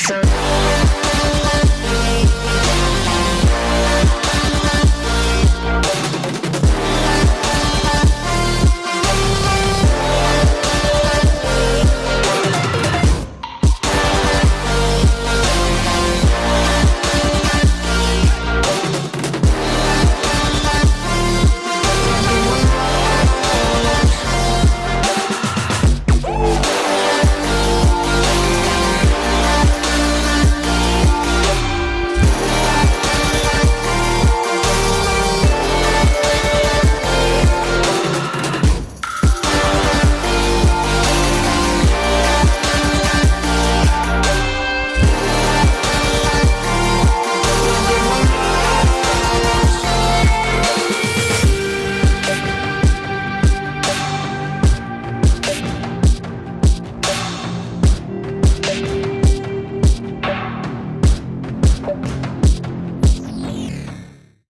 So.